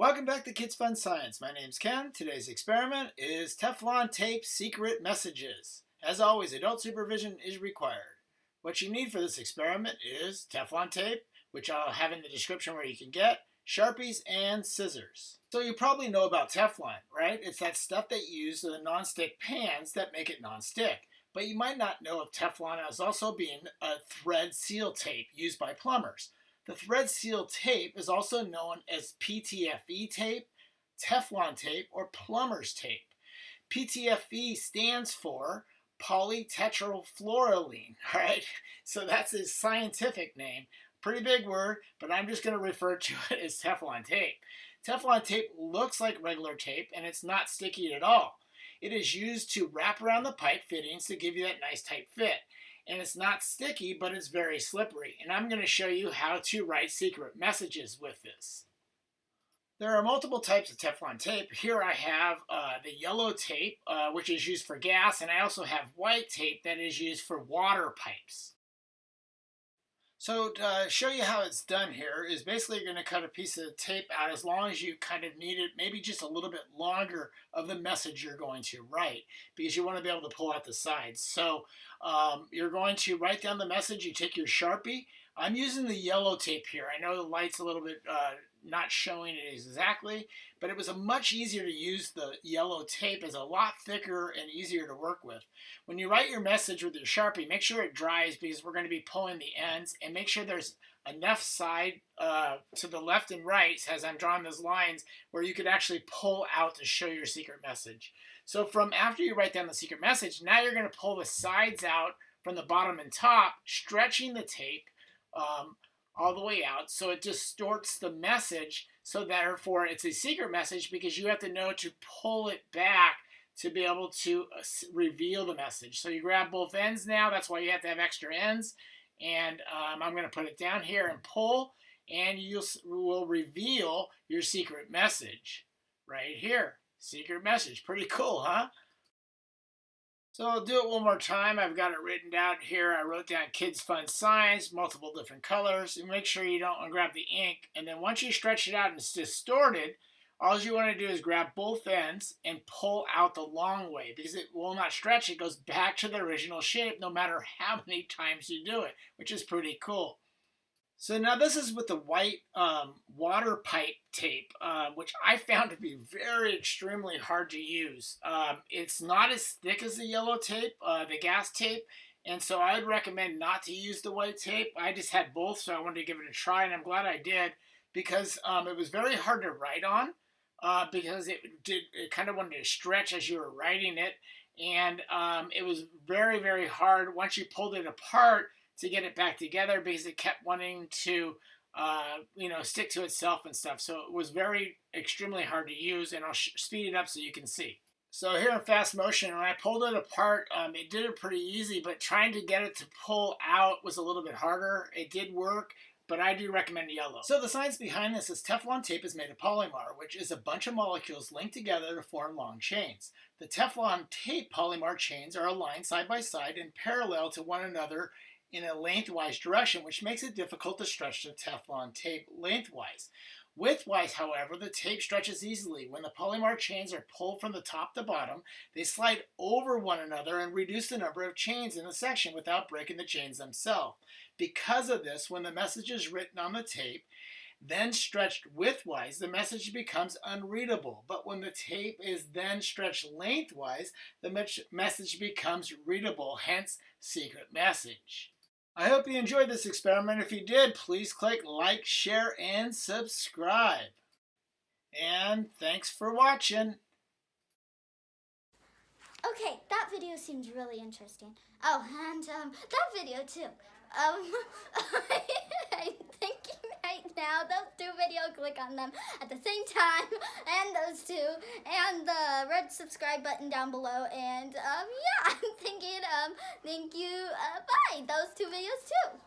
Welcome back to Kids Fun Science. My name's Ken. Today's experiment is Teflon tape secret messages. As always, adult supervision is required. What you need for this experiment is Teflon tape, which I'll have in the description where you can get, Sharpies, and scissors. So you probably know about Teflon, right? It's that stuff that you use in the non-stick pans that make it non-stick. But you might not know of Teflon as also being a thread seal tape used by plumbers. The thread seal tape is also known as PTFE tape, Teflon tape, or plumber's tape. PTFE stands for polytetrafluoroethylene, all right? So that's his scientific name. Pretty big word, but I'm just going to refer to it as Teflon tape. Teflon tape looks like regular tape, and it's not sticky at all. It is used to wrap around the pipe fittings to give you that nice tight fit and it's not sticky, but it's very slippery. And I'm going to show you how to write secret messages with this. There are multiple types of Teflon tape. Here I have uh, the yellow tape, uh, which is used for gas, and I also have white tape that is used for water pipes. So to uh, show you how it's done here is basically you're going to cut a piece of tape out as long as you kind of need it, maybe just a little bit longer of the message you're going to write because you want to be able to pull out the sides. So um, you're going to write down the message, you take your Sharpie. I'm using the yellow tape here. I know the light's a little bit uh, not showing it exactly, but it was much easier to use the yellow tape. It's a lot thicker and easier to work with. When you write your message with your Sharpie, make sure it dries because we're going to be pulling the ends and make sure there's enough side uh, to the left and right as I'm drawing those lines where you could actually pull out to show your secret message. So from after you write down the secret message, now you're going to pull the sides out from the bottom and top, stretching the tape um, all the way out. So it distorts the message. So therefore, it's a secret message because you have to know to pull it back to be able to uh, reveal the message. So you grab both ends now. That's why you have to have extra ends. And um, I'm going to put it down here and pull. And you will reveal your secret message right here. Secret message. Pretty cool, huh? So I'll do it one more time. I've got it written down here. I wrote down Kids Fun Science, multiple different colors. And make sure you don't grab the ink. And then once you stretch it out and it's distorted, all you want to do is grab both ends and pull out the long way because it will not stretch. It goes back to the original shape no matter how many times you do it, which is pretty cool. So now this is with the white um, water pipe tape, uh, which I found to be very extremely hard to use. Um, it's not as thick as the yellow tape, uh, the gas tape, and so I would recommend not to use the white tape. I just had both, so I wanted to give it a try, and I'm glad I did because um, it was very hard to write on uh, because it did it kind of wanted to stretch as you were writing it, and um, it was very very hard once you pulled it apart to get it back together because it kept wanting to, uh, you know, stick to itself and stuff. So it was very extremely hard to use, and I'll speed it up so you can see. So here in fast motion, when I pulled it apart, um, it did it pretty easy, but trying to get it to pull out was a little bit harder. It did work, but I do recommend yellow. So the science behind this is Teflon tape is made of polymer, which is a bunch of molecules linked together to form long chains. The Teflon tape polymer chains are aligned side by side and parallel to one another in a lengthwise direction, which makes it difficult to stretch the Teflon tape lengthwise. Widthwise, however, the tape stretches easily. When the polymer chains are pulled from the top to bottom, they slide over one another and reduce the number of chains in a section without breaking the chains themselves. Because of this, when the message is written on the tape, then stretched widthwise, the message becomes unreadable. But when the tape is then stretched lengthwise, the message becomes readable, hence secret message. I hope you enjoyed this experiment. If you did, please click like, share, and subscribe. And thanks for watching. Okay, that video seems really interesting. Oh, and um, that video too. Um, I'm thinking right now, those two videos, click on them at the same time, and those two, and the red subscribe button down below, and um, yeah, I'm thinking, um, thank you, uh, bye, those two videos too.